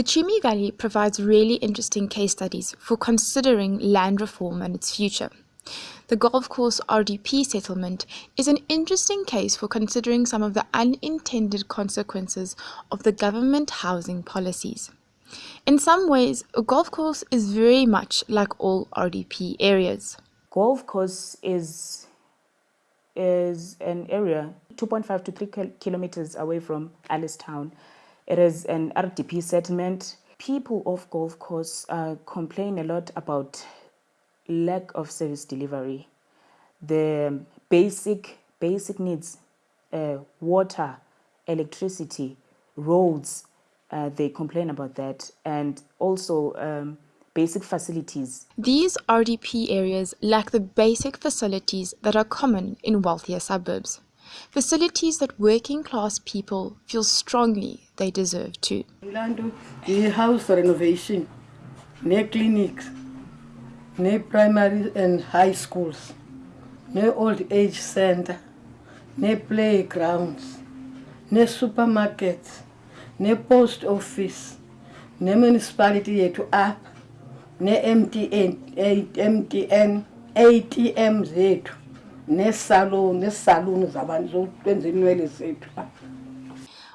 The Chumi Valley provides really interesting case studies for considering land reform and its future. The Golf Course RDP settlement is an interesting case for considering some of the unintended consequences of the government housing policies. In some ways, a golf course is very much like all RDP areas. Golf course is is an area 2.5 to 3 kilometers away from Alice Town. It is an RDP settlement. People of golf course uh, complain a lot about lack of service delivery. The basic basic needs, uh, water, electricity, roads, uh, they complain about that, and also um, basic facilities. These RDP areas lack the basic facilities that are common in wealthier suburbs. Facilities that working class people feel strongly they deserve too. The house renovation, no clinics, no primary and high schools, no old age center, no playgrounds, no supermarkets, ne-post office ne-municipality yethu apha ne-mtn mtn atm nesalon nesaluni zabantu zokwenza inwele zethu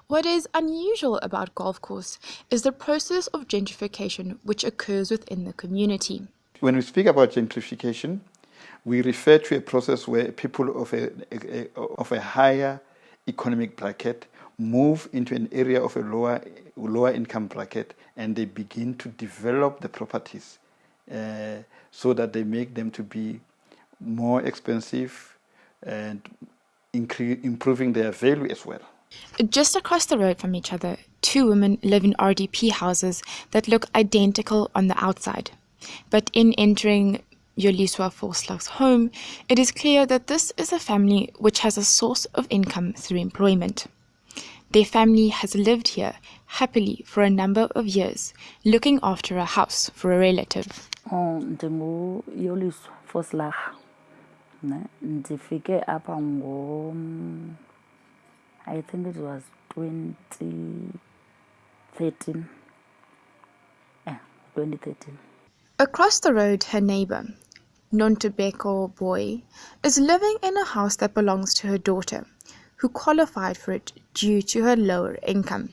What is unusual about Golf Course is the process of gentrification which occurs within the community. When we speak about gentrification, we refer to a process where people of a, a, a of a higher economic bracket move into an area of a lower, lower income bracket and they begin to develop the properties uh, so that they make them to be more expensive and improving their value as well. Just across the road from each other, two women live in RDP houses that look identical on the outside. But in entering Yoliswa Forslag's home, it is clear that this is a family which has a source of income through employment. Their family has lived here happily for a number of years, looking after a house for a relative. Oh, ndinguyoliswa Foslag. Ndifike apha ngo I think it was 2013. Yeah, 2013. Across the road, her neighbor, Nontobeko Boy, is living in a house that belongs to her daughter who qualified for it due to her lower income.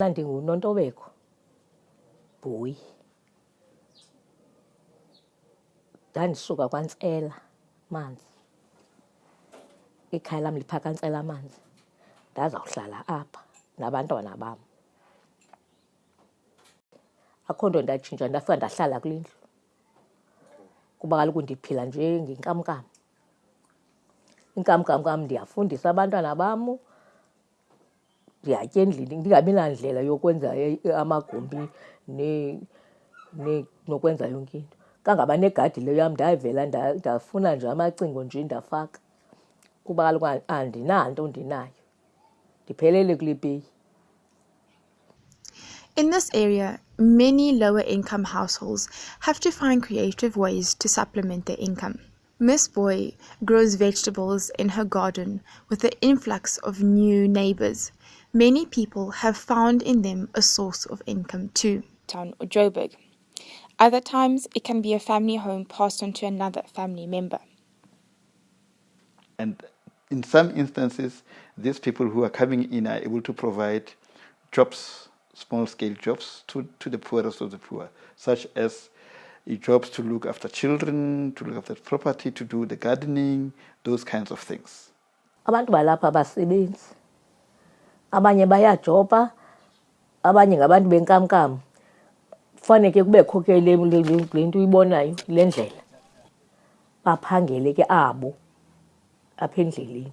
ndingunontobeko boy ndandisuka kwantsela manzi ikhaya lam lipha kantsela manzi ndazawuhlala apha nabantwana bam akho nto ndatshintsha ndafika ndahlala kule ndlu. Kuba kaloku ndiphila nje ngenkamnkam. Inkamnkam kam ndiyafundisa abantwana bam ndiyatya endlini ndingabi nandlela yokwenza amagumbi nokwenza yonke into. Kangaba negadi leyo yam ndavela ndafuna nje amacingo nje ndafaka. Kuba kaloku andinanto ndinayo ndiphelele kule peyi In this area, many lower income households have to find creative ways to supplement their income. Miss Boy grows vegetables in her garden with the influx of new neighbors. Many people have found in them a source of income too. Town or Joburg. Other times, it can be a family home passed on to another family member. And in some instances, these people who are coming in are able to provide jobs, small scale jobs, to, to the poorest of the poor, such as eh, jobs to look after children, to look after property, to do the gardening, those kinds of things. abantu balapha abasebenzi abanye bayajoba abanye ngabantu benkamnkam. Kufaneke kubekho ke le nto uyibonayo le ndlela. Baphangele ke abo endleleni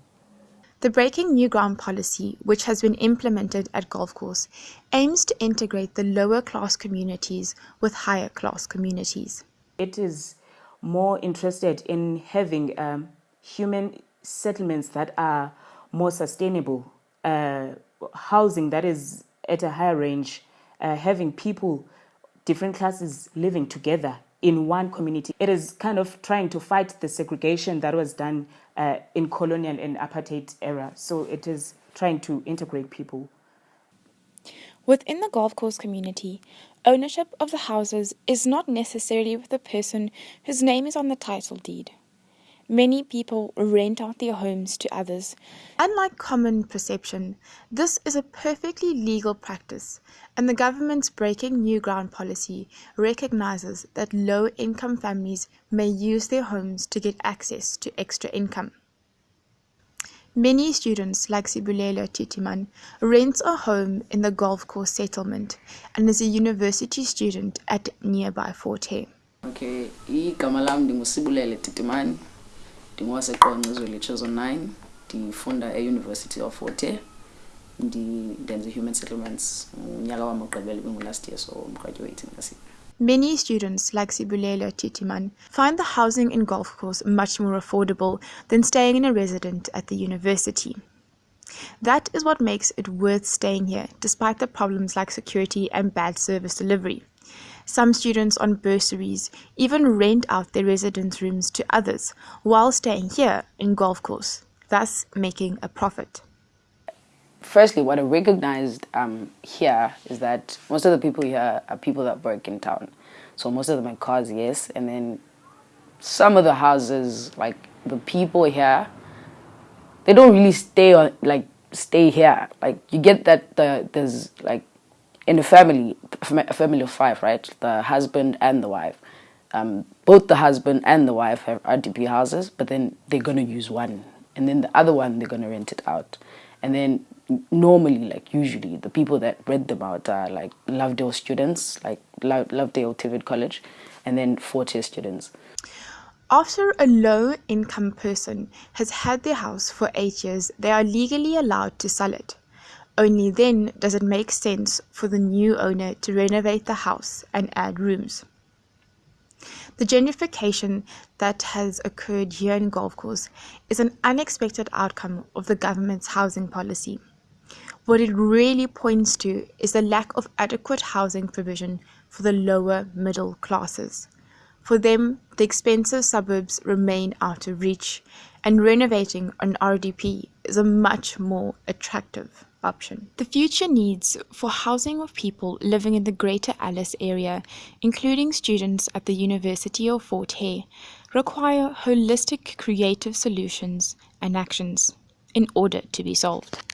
The Breaking New Ground policy, which has been implemented at Golf Course, aims to integrate the lower class communities with higher class communities. It is more interested in having um, human settlements that are more sustainable, uh, housing that is at a higher range, uh, having people, different classes living together in one community. It is kind of trying to fight the segregation that was done uh, in colonial and apartheid era. So it is trying to integrate people. Within the golf course community, ownership of the houses is not necessarily with the person whose name is on the title deed. Many people rent out their homes to others. Unlike common perception, this is a perfectly legal practice, and the government's Breaking New Ground policy recognizes that low income families may use their homes to get access to extra income. Many students, like Sibulele Titiman, rents a home in the golf course settlement and is a university student at nearby Fort Hare. Okay, igama lam ndingusibulele Titimani ndingowaseqonce izweni chosen 9 ndifunda e-university of Fort Hare ndenza human settlements unyaka wam ogqibela last year so I'm graduating. Many students, like Sibulele Titiman, find the housing in golf course much more affordable than staying in a resident at the university. That is what makes it worth staying here, despite the problems like security and bad service delivery. Some students on bursaries even rent out their residence rooms to others while staying here in golf course, thus making a profit. Firstly, what I recognized um, here is that most of the people here are people that work in town. So most of them are cars, yes, and then some of the houses, like the people here, they don't really stay on like stay here. Like you get that the, there's like in a family, a family of five, right? The husband and the wife. Um, both the husband and the wife have RDP houses, but then they're going to use one. And then the other one, they're going to rent it out. And then normally, like usually, the people that rent them out are like Lovedale students, like Lovedale TVET College, and then Fort Hare students. After a low income person has had their house for eight years, they are legally allowed to sell it. Only then does it make sense for the new owner to renovate the house and add rooms. The gentrification that has occurred here in Golf Course is an unexpected outcome of the government's housing policy. What it really points to is the lack of adequate housing provision for the lower middle classes. For them, the expensive suburbs remain out of reach, and renovating an RDP is a much more attractive option. The future needs for housing of people living in the Greater Alice area, including students at the University of Fort Hare, require holistic creative solutions and actions in order to be solved.